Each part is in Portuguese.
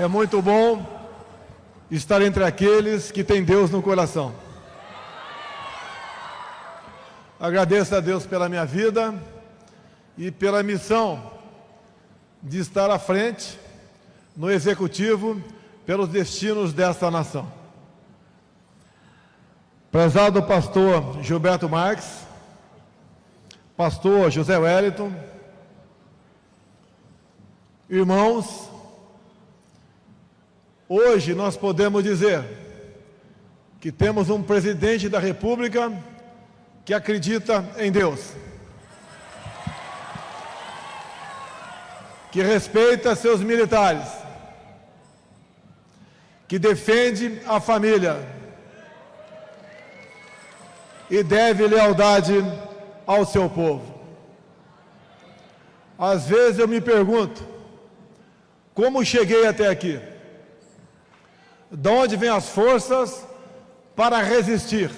É muito bom estar entre aqueles que têm Deus no coração. Agradeço a Deus pela minha vida e pela missão de estar à frente no executivo pelos destinos desta nação. Prezado pastor Gilberto Marques, pastor José Wellington, irmãos, hoje nós podemos dizer que temos um presidente da República que acredita em Deus, que respeita seus militares, que defende a família, e deve lealdade ao seu povo. Às vezes eu me pergunto, como cheguei até aqui? De onde vêm as forças para resistir?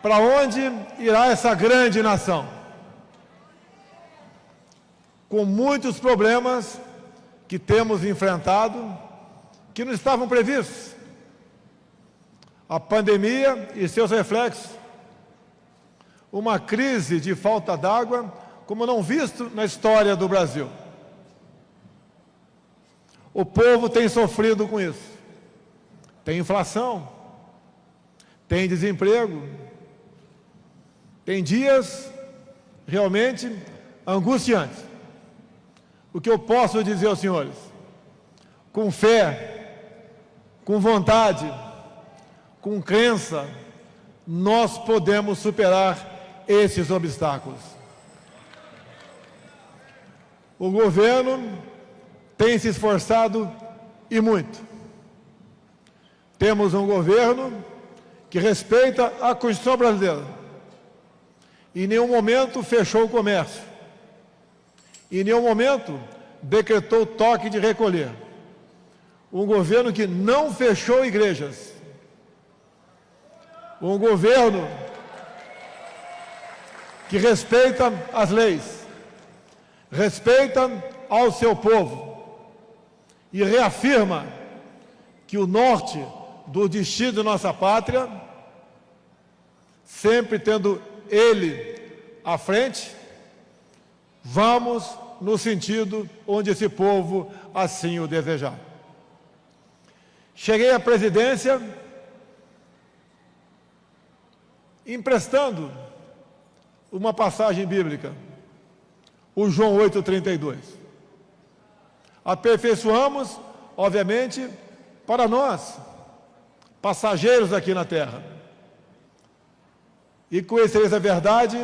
Para onde irá essa grande nação? Com muitos problemas que temos enfrentado, que não estavam previstos a pandemia e seus reflexos, uma crise de falta d'água como não visto na história do Brasil. O povo tem sofrido com isso. Tem inflação, tem desemprego, tem dias realmente angustiantes. O que eu posso dizer aos senhores? Com fé, com vontade, com crença, nós podemos superar esses obstáculos. O governo tem se esforçado e muito. Temos um governo que respeita a Constituição brasileira. Em nenhum momento fechou o comércio. Em nenhum momento decretou toque de recolher. Um governo que não fechou igrejas um governo que respeita as leis, respeita ao seu povo e reafirma que o norte do destino de nossa pátria, sempre tendo ele à frente, vamos no sentido onde esse povo assim o desejar. Cheguei à presidência emprestando uma passagem bíblica, o João 8,32. Aperfeiçoamos, obviamente, para nós, passageiros aqui na terra. E conhecereis a verdade,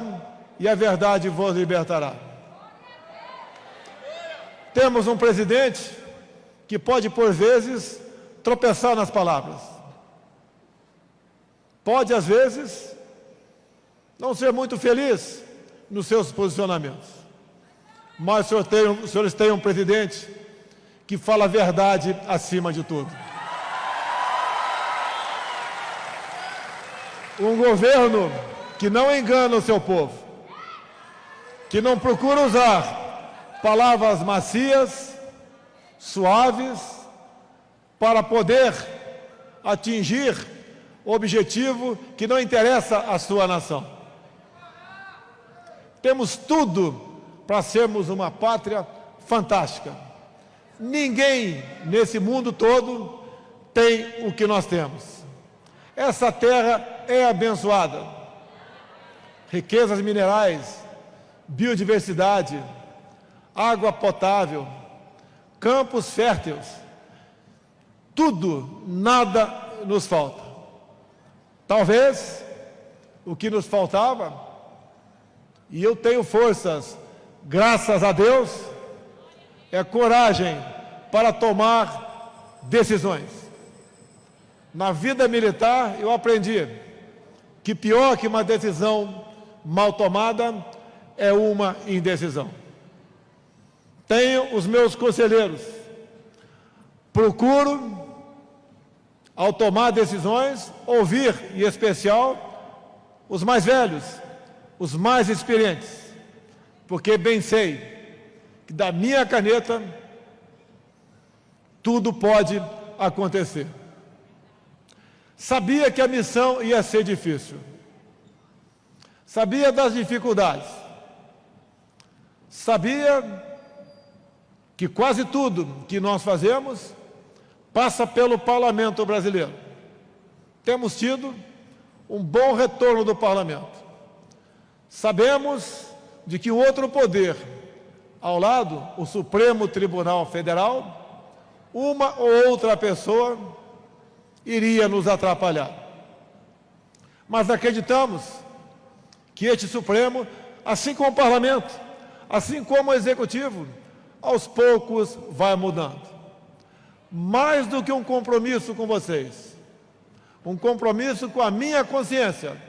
e a verdade vos libertará. Temos um presidente que pode, por vezes, tropeçar nas palavras. Pode, às vezes, não ser muito feliz nos seus posicionamentos. Mas os senhores têm um presidente que fala a verdade acima de tudo. Um governo que não engana o seu povo, que não procura usar palavras macias, suaves, para poder atingir objetivo que não interessa à sua nação. Temos tudo para sermos uma pátria fantástica. Ninguém nesse mundo todo tem o que nós temos. Essa terra é abençoada. Riquezas minerais, biodiversidade, água potável, campos férteis. Tudo, nada nos falta. Talvez o que nos faltava e eu tenho forças, graças a Deus, é coragem para tomar decisões. Na vida militar, eu aprendi que pior que uma decisão mal tomada é uma indecisão. Tenho os meus conselheiros. Procuro, ao tomar decisões, ouvir, em especial, os mais velhos, os mais experientes, porque bem sei da minha caneta tudo pode acontecer. Sabia que a missão ia ser difícil. Sabia das dificuldades. Sabia que quase tudo que nós fazemos passa pelo parlamento brasileiro. Temos tido um bom retorno do parlamento. Sabemos de que outro poder, ao lado, o Supremo Tribunal Federal, uma ou outra pessoa iria nos atrapalhar. Mas acreditamos que este Supremo, assim como o Parlamento, assim como o Executivo, aos poucos vai mudando. Mais do que um compromisso com vocês, um compromisso com a minha consciência,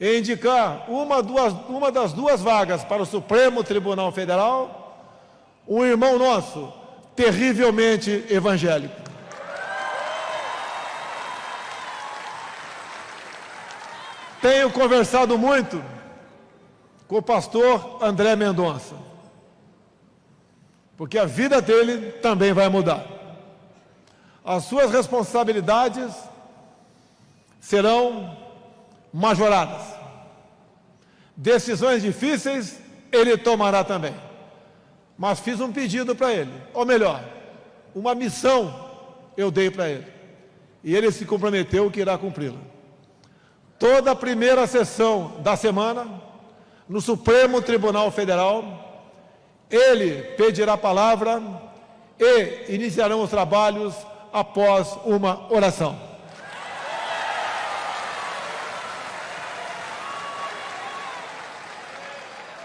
em indicar uma, duas, uma das duas vagas para o Supremo Tribunal Federal, um irmão nosso, terrivelmente evangélico. Tenho conversado muito com o pastor André Mendonça, porque a vida dele também vai mudar. As suas responsabilidades serão majoradas. Decisões difíceis ele tomará também. Mas fiz um pedido para ele, ou melhor, uma missão eu dei para ele. E ele se comprometeu que irá cumpri-la. Toda a primeira sessão da semana, no Supremo Tribunal Federal, ele pedirá palavra e iniciarão os trabalhos após uma oração.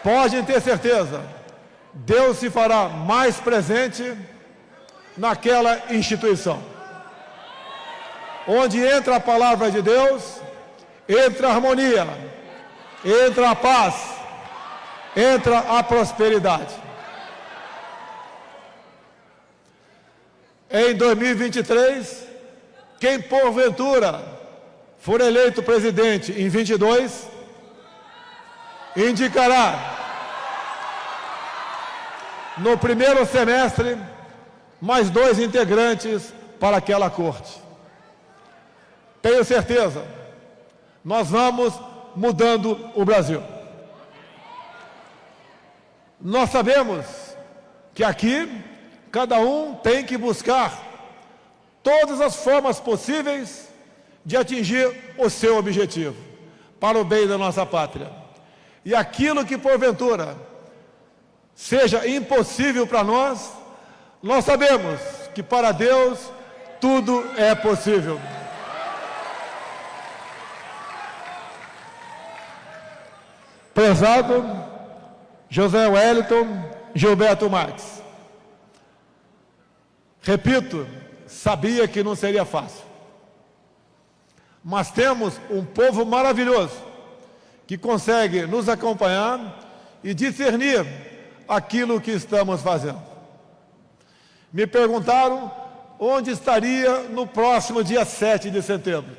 Podem ter certeza, Deus se fará mais presente naquela instituição. Onde entra a palavra de Deus, entra a harmonia, entra a paz, entra a prosperidade. Em 2023, quem porventura for eleito presidente em 22, indicará no primeiro semestre mais dois integrantes para aquela corte. Tenho certeza nós vamos mudando o Brasil. Nós sabemos que aqui cada um tem que buscar todas as formas possíveis de atingir o seu objetivo, para o bem da nossa pátria. E aquilo que porventura seja impossível para nós, nós sabemos que para Deus tudo é possível. Prezado José Wellington Gilberto Marques. Repito, sabia que não seria fácil. Mas temos um povo maravilhoso que consegue nos acompanhar e discernir aquilo que estamos fazendo. Me perguntaram onde estaria no próximo dia 7 de setembro.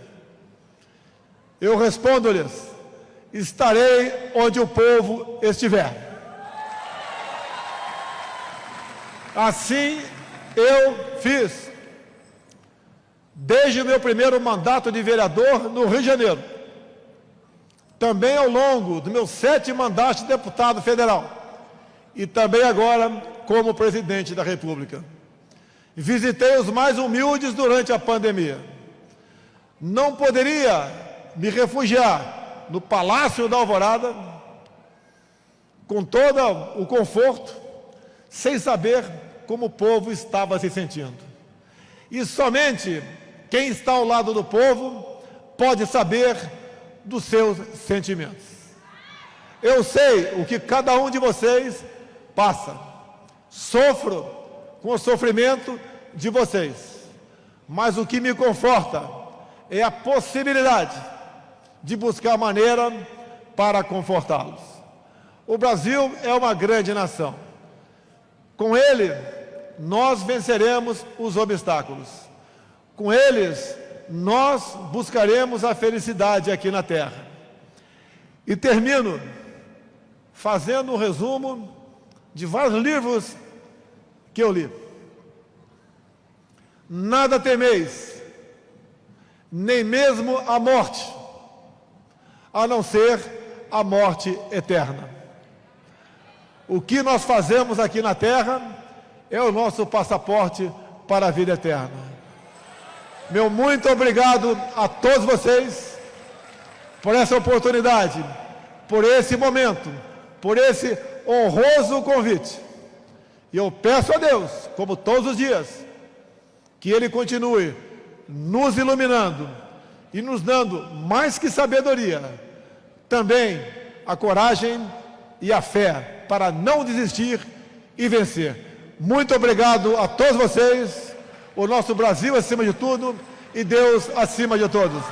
Eu respondo-lhes estarei onde o povo estiver. Assim eu fiz, desde o meu primeiro mandato de vereador no Rio de Janeiro, também ao longo do meu sete mandatos de deputado federal, e também agora como presidente da República. Visitei os mais humildes durante a pandemia. Não poderia me refugiar no Palácio da Alvorada, com todo o conforto, sem saber como o povo estava se sentindo. E somente quem está ao lado do povo pode saber dos seus sentimentos. Eu sei o que cada um de vocês passa. Sofro com o sofrimento de vocês. Mas o que me conforta é a possibilidade de buscar maneira para confortá-los. O Brasil é uma grande nação. Com ele, nós venceremos os obstáculos. Com eles, nós buscaremos a felicidade aqui na Terra. E termino fazendo um resumo de vários livros que eu li. Nada temeis, nem mesmo a morte, a não ser a morte eterna. O que nós fazemos aqui na terra é o nosso passaporte para a vida eterna. Meu muito obrigado a todos vocês por essa oportunidade, por esse momento, por esse honroso convite. E eu peço a Deus, como todos os dias, que Ele continue nos iluminando e nos dando mais que sabedoria, também a coragem e a fé para não desistir e vencer. Muito obrigado a todos vocês, o nosso Brasil acima de tudo e Deus acima de todos.